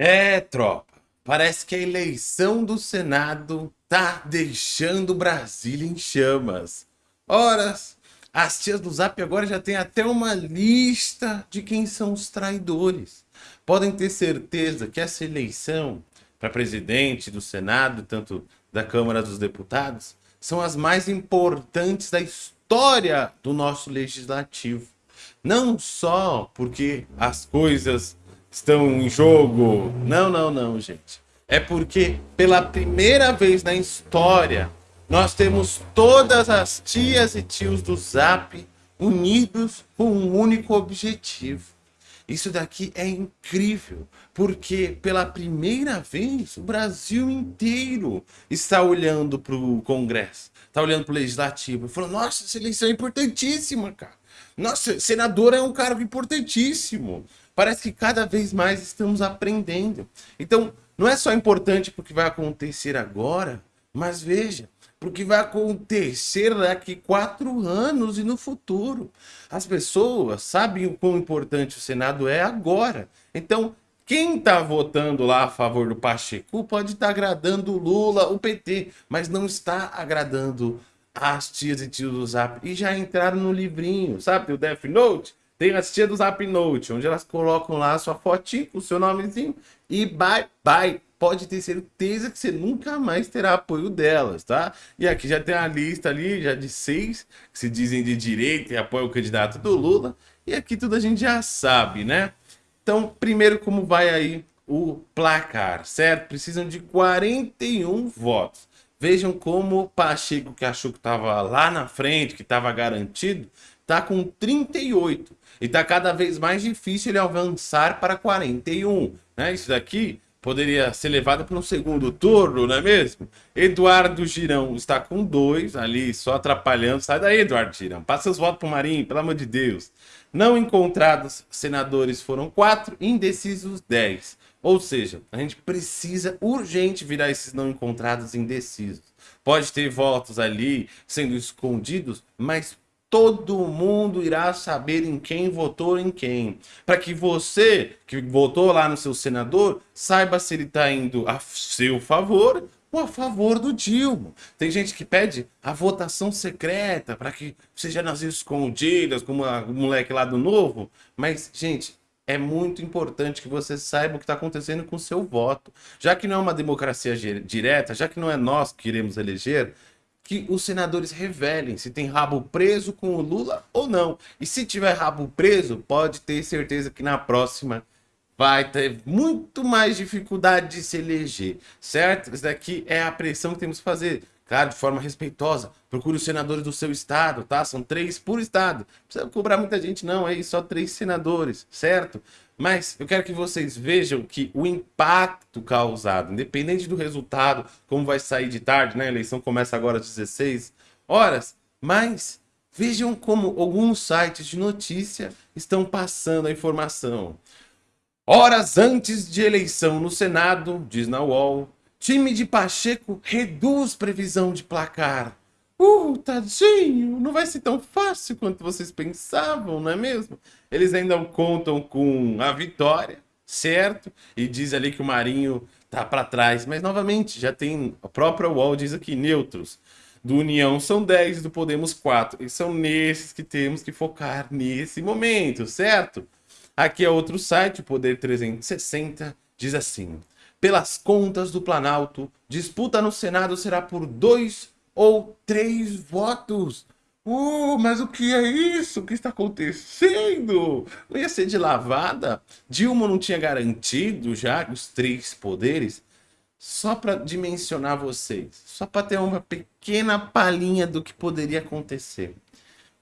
É, tropa. Parece que a eleição do Senado tá deixando Brasília em chamas. Horas, as tias do Zap agora já tem até uma lista de quem são os traidores. Podem ter certeza que essa eleição para presidente do Senado, tanto da Câmara dos Deputados, são as mais importantes da história do nosso legislativo. Não só porque as coisas estão em jogo. Não, não, não, gente. É porque pela primeira vez na história nós temos todas as tias e tios do Zap unidos com um único objetivo. Isso daqui é incrível, porque pela primeira vez o Brasil inteiro está olhando para o Congresso, está olhando para o Legislativo e falando, nossa, essa eleição é importantíssima, cara. Nossa, senador é um cargo importantíssimo. Parece que cada vez mais estamos aprendendo. Então, não é só importante porque vai acontecer agora, mas veja, porque vai acontecer daqui quatro anos e no futuro. As pessoas sabem o quão importante o Senado é agora. Então, quem está votando lá a favor do Pacheco pode estar tá agradando o Lula, o PT, mas não está agradando as tias e tios do Zap. E já entraram no livrinho, sabe? O Death Note. Tem as tias do Zap Note, onde elas colocam lá a sua fotinho, o seu nomezinho e bye bye pode ter certeza que você nunca mais terá apoio delas, tá? E aqui já tem a lista ali, já de seis, que se dizem de direita e apoiam o candidato do Lula. E aqui tudo a gente já sabe, né? Então, primeiro como vai aí o placar, certo? Precisam de 41 votos. Vejam como o Pacheco, que achou que estava lá na frente, que estava garantido, está com 38. E está cada vez mais difícil ele avançar para 41. Né? Isso daqui poderia ser levado para um segundo turno, não é mesmo? Eduardo Girão está com dois ali, só atrapalhando. Sai daí, Eduardo Girão. Passa os votos para o Marinho, pelo amor de Deus. Não encontrados senadores foram quatro, indecisos dez. Ou seja, a gente precisa urgente virar esses não encontrados indecisos. Pode ter votos ali sendo escondidos, mas todo mundo irá saber em quem votou em quem. Para que você, que votou lá no seu senador, saiba se ele está indo a seu favor ou a favor do Dilma. Tem gente que pede a votação secreta para que seja nas escondidas, como o moleque lá do Novo. Mas, gente, é muito importante que você saiba o que está acontecendo com o seu voto. Já que não é uma democracia direta, já que não é nós que iremos eleger, que os senadores revelem se tem rabo preso com o Lula ou não. E se tiver rabo preso, pode ter certeza que na próxima vai ter muito mais dificuldade de se eleger, certo? Isso daqui é a pressão que temos que fazer. Claro, de forma respeitosa. Procure os senadores do seu estado, tá? São três por estado. Não precisa cobrar muita gente, não. É só três senadores, certo? Mas eu quero que vocês vejam que o impacto causado, independente do resultado, como vai sair de tarde, né? A eleição começa agora às 16 horas, mas vejam como alguns sites de notícia estão passando a informação. Horas antes de eleição no Senado, diz na UOL, time de Pacheco reduz previsão de placar. Uh, tadinho, não vai ser tão fácil quanto vocês pensavam, não é mesmo? Eles ainda contam com a vitória, certo? E diz ali que o Marinho tá para trás. Mas, novamente, já tem... A própria UOL diz aqui, neutros. Do União são 10 do Podemos 4. E são nesses que temos que focar nesse momento, certo? Aqui é outro site, o Poder 360, diz assim... Pelas contas do Planalto, disputa no Senado será por dois ou três votos. Uh, mas o que é isso? O que está acontecendo? Não ia ser de lavada? Dilma não tinha garantido já os três poderes? Só para dimensionar vocês, só para ter uma pequena palhinha do que poderia acontecer.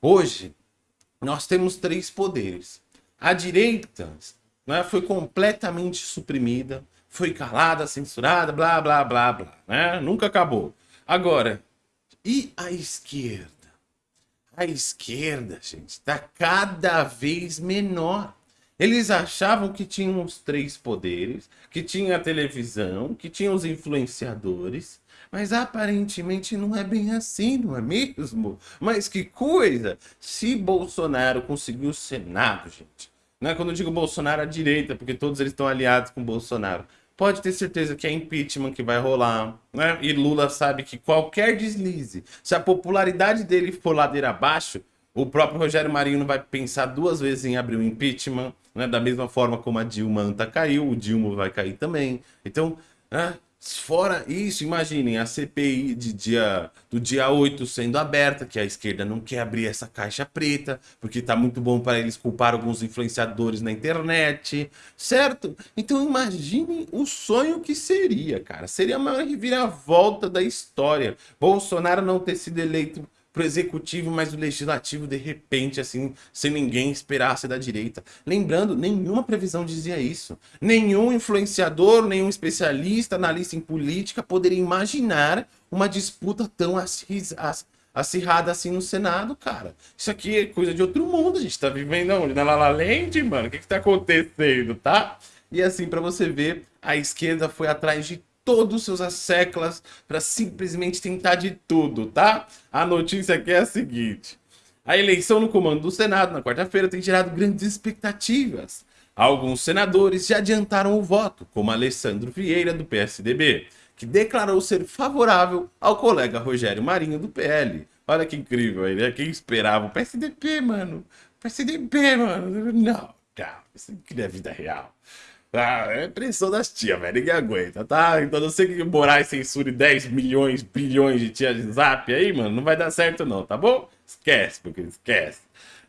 Hoje, nós temos três poderes. A direita né, foi completamente suprimida, foi calada, censurada, blá, blá, blá, blá. Né? Nunca acabou. Agora, e a esquerda? A esquerda, gente, está cada vez menor. Eles achavam que tinham os três poderes, que tinha a televisão, que tinha os influenciadores, mas aparentemente não é bem assim, não é mesmo? Mas que coisa! Se Bolsonaro conseguiu o Senado, gente, Né? Quando eu digo Bolsonaro, a direita, porque todos eles estão aliados com Bolsonaro. Pode ter certeza que é impeachment que vai rolar, né? E Lula sabe que qualquer deslize, se a popularidade dele for ladeira abaixo, o próprio Rogério Marinho não vai pensar duas vezes em abrir o um impeachment, né? Da mesma forma como a Dilma Anta caiu, o Dilma vai cair também. Então, né? Fora isso, imaginem a CPI de dia, do dia 8 sendo aberta, que a esquerda não quer abrir essa caixa preta, porque tá muito bom para eles culpar alguns influenciadores na internet, certo? Então imaginem o sonho que seria, cara. Seria a maior reviravolta da história. Bolsonaro não ter sido eleito pro executivo, mas o legislativo, de repente, assim, sem ninguém esperar ser da direita. Lembrando, nenhuma previsão dizia isso. Nenhum influenciador, nenhum especialista, analista em política poderia imaginar uma disputa tão acirrada assim no Senado, cara. Isso aqui é coisa de outro mundo, a gente tá vivendo onde? Na Lala mano? O que que tá acontecendo, tá? E assim, para você ver, a esquerda foi atrás de todos os seus asseclas para simplesmente tentar de tudo, tá? A notícia aqui é a seguinte. A eleição no comando do Senado na quarta-feira tem gerado grandes expectativas. Alguns senadores já adiantaram o voto, como Alessandro Vieira, do PSDB, que declarou ser favorável ao colega Rogério Marinho, do PL. Olha que incrível, ele é quem esperava o PSDB, mano. PSDB, mano. Não, cara, isso aqui é vida real. Ah, é pressão das tias, velho. Ninguém aguenta, tá? Então não sei que Moraes censure 10 milhões, bilhões de tias de zap aí, mano. Não vai dar certo não, tá bom? Esquece, porque esquece.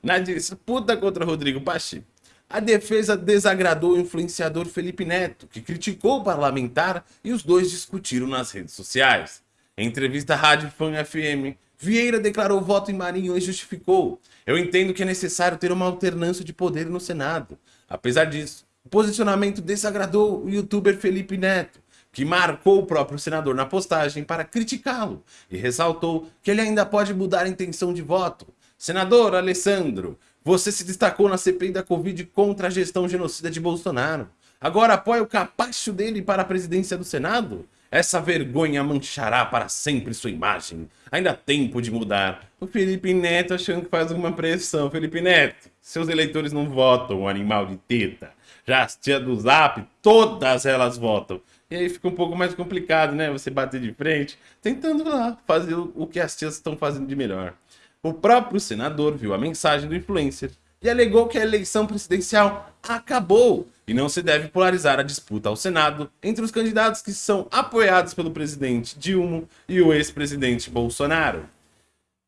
Na disputa contra Rodrigo Pacheco, a defesa desagradou o influenciador Felipe Neto, que criticou o parlamentar e os dois discutiram nas redes sociais. Em entrevista à Rádio Fan FM, Vieira declarou voto em Marinho e justificou. Eu entendo que é necessário ter uma alternância de poder no Senado. Apesar disso, o posicionamento desagradou o youtuber Felipe Neto, que marcou o próprio senador na postagem para criticá-lo e ressaltou que ele ainda pode mudar a intenção de voto. Senador Alessandro, você se destacou na CPI da Covid contra a gestão genocida de Bolsonaro. Agora apoia o capacho dele para a presidência do Senado? Essa vergonha manchará para sempre sua imagem. Ainda há tempo de mudar. O Felipe Neto achando que faz alguma pressão. Felipe Neto, seus eleitores não votam, animal de teta já as tia do Zap, todas elas votam. E aí fica um pouco mais complicado, né? Você bater de frente, tentando lá fazer o que as tias estão fazendo de melhor. O próprio senador viu a mensagem do influencer e alegou que a eleição presidencial acabou e não se deve polarizar a disputa ao Senado entre os candidatos que são apoiados pelo presidente Dilma e o ex-presidente Bolsonaro.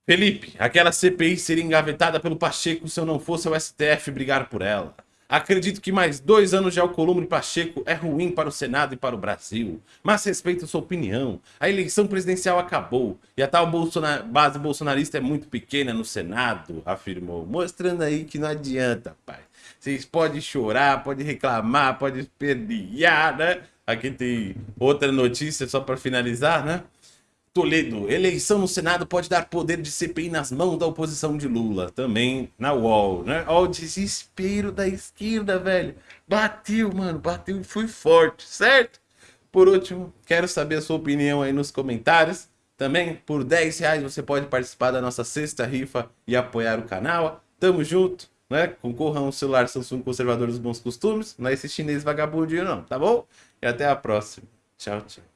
Felipe, aquela CPI seria engavetada pelo Pacheco se eu não fosse ao STF brigar por ela. Acredito que mais dois anos de Alcolumbre Pacheco é ruim para o Senado e para o Brasil, mas respeito sua opinião. A eleição presidencial acabou e a tal base bolsonarista é muito pequena no Senado, afirmou, mostrando aí que não adianta, pai. Vocês podem chorar, podem reclamar, podem espernear, né? Aqui tem outra notícia só para finalizar, né? Toledo, eleição no Senado pode dar poder de CPI nas mãos da oposição de Lula. Também na UOL, né? Ó, o desespero da esquerda, velho. Bateu, mano, bateu e foi forte, certo? Por último, quero saber a sua opinião aí nos comentários. Também, por 10 reais você pode participar da nossa sexta rifa e apoiar o canal. Tamo junto, né? Concorra a um celular Samsung conservador dos bons costumes. Não é esse chinês vagabundinho não, tá bom? E até a próxima. Tchau, tchau.